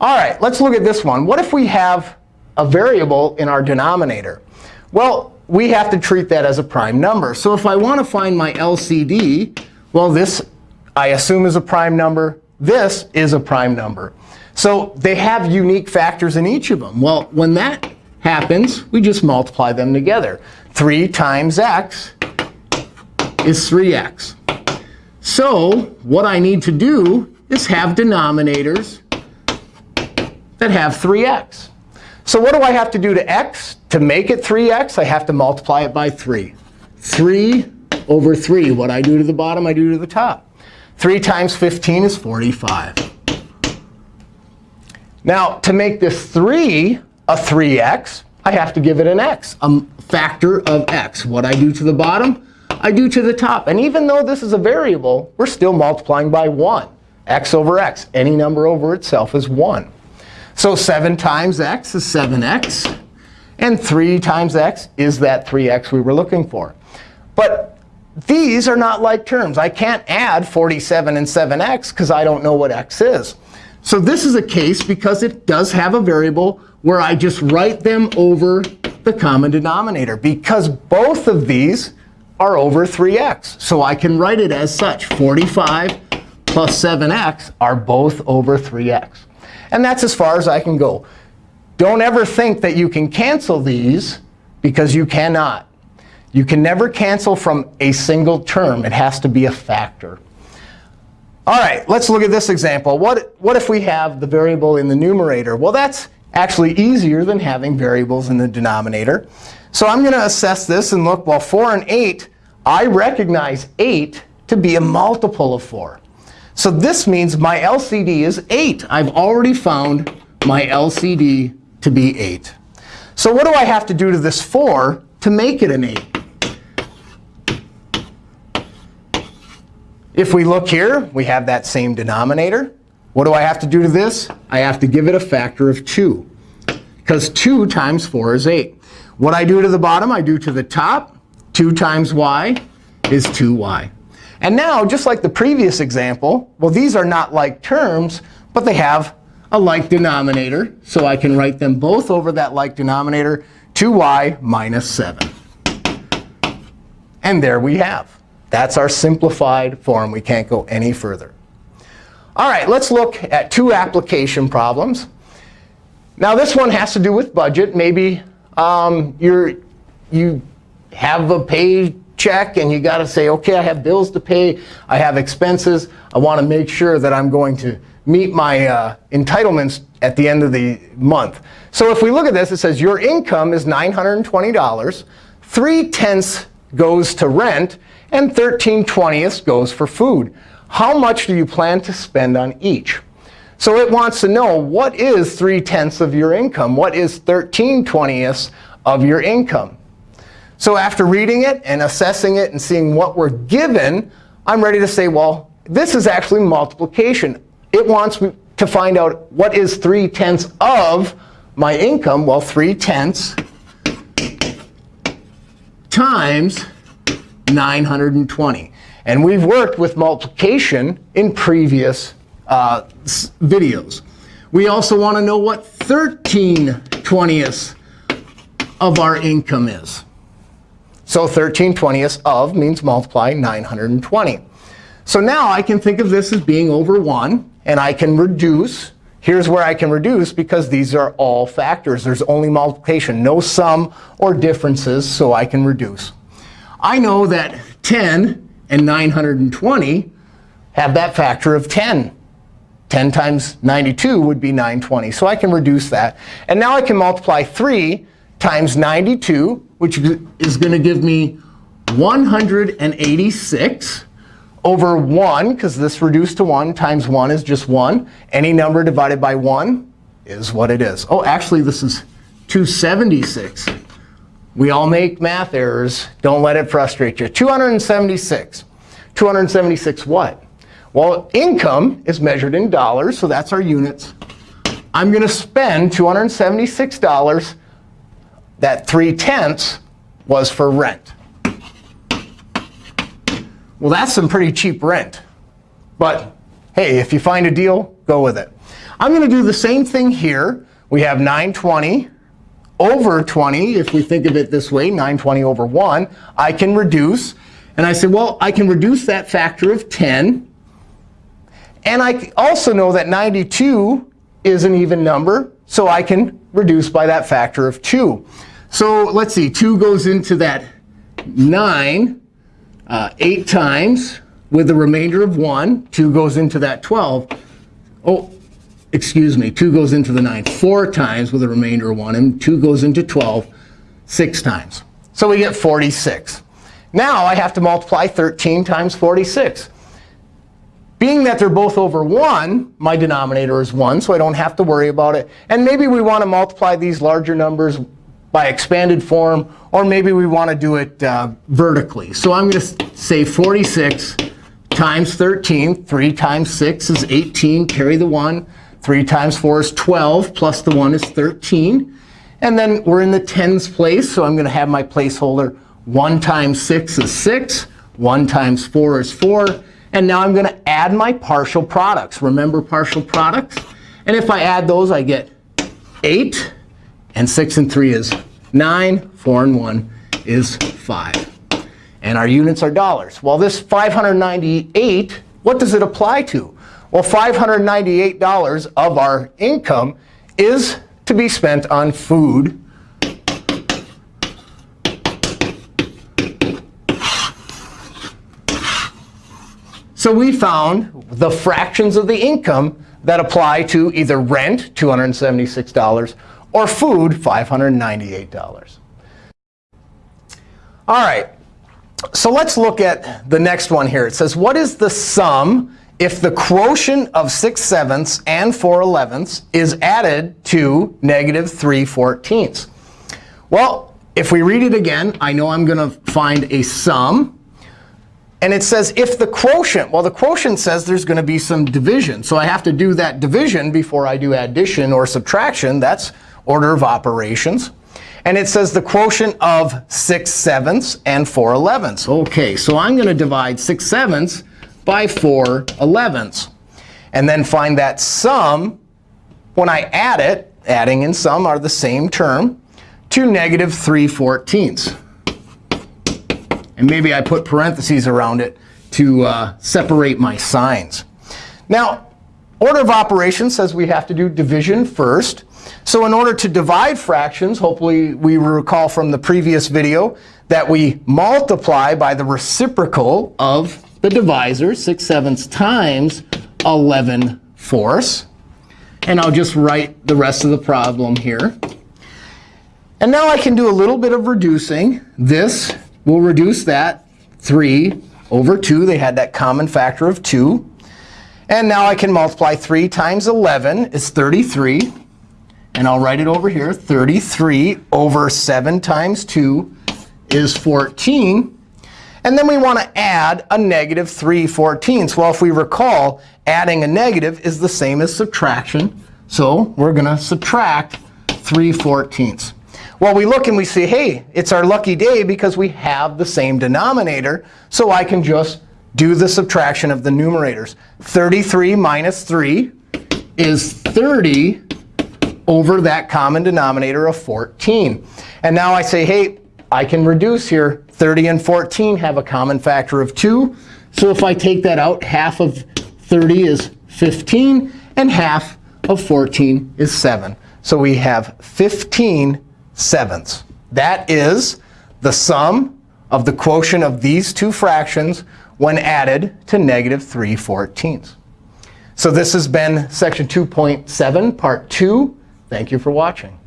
All right, let's look at this one. What if we have a variable in our denominator? Well, we have to treat that as a prime number. So if I want to find my LCD, well, this I assume is a prime number. This is a prime number. So they have unique factors in each of them. Well, when that happens, we just multiply them together. 3 times x is 3x. So what I need to do is have denominators that have 3x. So what do I have to do to x? To make it 3x, I have to multiply it by 3. 3 over 3. What I do to the bottom, I do to the top. 3 times 15 is 45. Now, to make this 3 a 3x, I have to give it an x, a factor of x. What I do to the bottom, I do to the top. And even though this is a variable, we're still multiplying by 1. x over x. Any number over itself is 1. So 7 times x is 7x. And 3 times x is that 3x we were looking for. But these are not like terms. I can't add 47 and 7x because I don't know what x is. So this is a case because it does have a variable where I just write them over the common denominator because both of these are over 3x. So I can write it as such. 45 plus 7x are both over 3x. And that's as far as I can go. Don't ever think that you can cancel these, because you cannot. You can never cancel from a single term. It has to be a factor. All right, let's look at this example. What, what if we have the variable in the numerator? Well, that's actually easier than having variables in the denominator. So I'm going to assess this and look, well, 4 and 8, I recognize 8 to be a multiple of 4. So this means my LCD is 8. I've already found my LCD to be 8. So what do I have to do to this 4 to make it an 8? If we look here, we have that same denominator. What do I have to do to this? I have to give it a factor of 2. Because 2 times 4 is 8. What I do to the bottom, I do to the top. 2 times y is 2y. And now, just like the previous example, well, these are not like terms, but they have a like denominator. So I can write them both over that like denominator, 2y minus 7. And there we have. That's our simplified form. We can't go any further. All right, let's look at two application problems. Now, this one has to do with budget. Maybe um, you're, you have a paycheck, and you got to say, OK, I have bills to pay. I have expenses. I want to make sure that I'm going to meet my uh, entitlements at the end of the month. So if we look at this, it says your income is $920. 3 tenths goes to rent, and 13 twentieths goes for food. How much do you plan to spend on each? So it wants to know what is 3 tenths of your income? What is 13 twentieths of your income? So after reading it and assessing it and seeing what we're given, I'm ready to say, well, this is actually multiplication it wants me to find out what is 3 tenths of my income. Well, 3 tenths times 920. And we've worked with multiplication in previous uh, videos. We also want to know what 13 twentieths of our income is. So 13 twentieths of means multiply 920. So now I can think of this as being over 1 and I can reduce. Here's where I can reduce because these are all factors. There's only multiplication, no sum or differences, so I can reduce. I know that 10 and 920 have that factor of 10. 10 times 92 would be 920. So I can reduce that. And now I can multiply 3 times 92, which is going to give me 186 over 1, because this reduced to 1 times 1 is just 1. Any number divided by 1 is what it is. Oh, actually, this is 276. We all make math errors. Don't let it frustrate you. 276. 276 what? Well, income is measured in dollars, so that's our units. I'm going to spend $276. That 3 tenths was for rent. Well, that's some pretty cheap rent. But hey, if you find a deal, go with it. I'm going to do the same thing here. We have 920 over 20. If we think of it this way, 920 over 1, I can reduce. And I say, well, I can reduce that factor of 10. And I also know that 92 is an even number, so I can reduce by that factor of 2. So let's see. 2 goes into that 9 uh, 8 times with the remainder of 1. 2 goes into that 12. Oh, excuse me. 2 goes into the 9 4 times with a remainder of 1. And 2 goes into 12 6 times. So we get 46. Now I have to multiply 13 times 46. Being that they're both over 1, my denominator is 1, so I don't have to worry about it. And maybe we want to multiply these larger numbers by expanded form, or maybe we want to do it uh, vertically. So I'm going to say 46 times 13. 3 times 6 is 18. Carry the 1. 3 times 4 is 12, plus the 1 is 13. And then we're in the tens place, so I'm going to have my placeholder 1 times 6 is 6. 1 times 4 is 4. And now I'm going to add my partial products. Remember partial products? And if I add those, I get 8. And 6 and 3 is 9. 4 and 1 is 5. And our units are dollars. Well, this 598, what does it apply to? Well, $598 of our income is to be spent on food So we found the fractions of the income that apply to either rent, $276, or food, $598. All right. So let's look at the next one here. It says, what is the sum if the quotient of 6 sevenths and 4 elevenths is added to negative 3 fourteenths? Well, if we read it again, I know I'm going to find a sum. And it says if the quotient, well, the quotient says there's going to be some division. So I have to do that division before I do addition or subtraction. That's order of operations. And it says the quotient of 6 sevenths and 4 elevenths. OK, so I'm going to divide 6 sevenths by 4 elevenths. And then find that sum, when I add it, adding and sum are the same term, to negative 3 fourteenths. And maybe I put parentheses around it to uh, separate my signs. Now, order of operations says we have to do division first. So in order to divide fractions, hopefully we recall from the previous video that we multiply by the reciprocal of the divisor, 6 sevenths times 11 fourths. And I'll just write the rest of the problem here. And now I can do a little bit of reducing. This We'll reduce that 3 over 2. They had that common factor of 2. And now I can multiply 3 times 11 is 33. And I'll write it over here. 33 over 7 times 2 is 14. And then we want to add a negative 3 fourteenths. Well, if we recall, adding a negative is the same as subtraction. So we're going to subtract 3 fourteenths. Well, we look and we see, hey, it's our lucky day because we have the same denominator. So I can just do the subtraction of the numerators. 33 minus 3 is 30 over that common denominator of 14. And now I say, hey, I can reduce here. 30 and 14 have a common factor of 2. So if I take that out, half of 30 is 15, and half of 14 is 7. So we have 15 sevenths. That is the sum of the quotient of these two fractions when added to negative 3 fourteenths. So this has been section 2.7, part 2. Thank you for watching.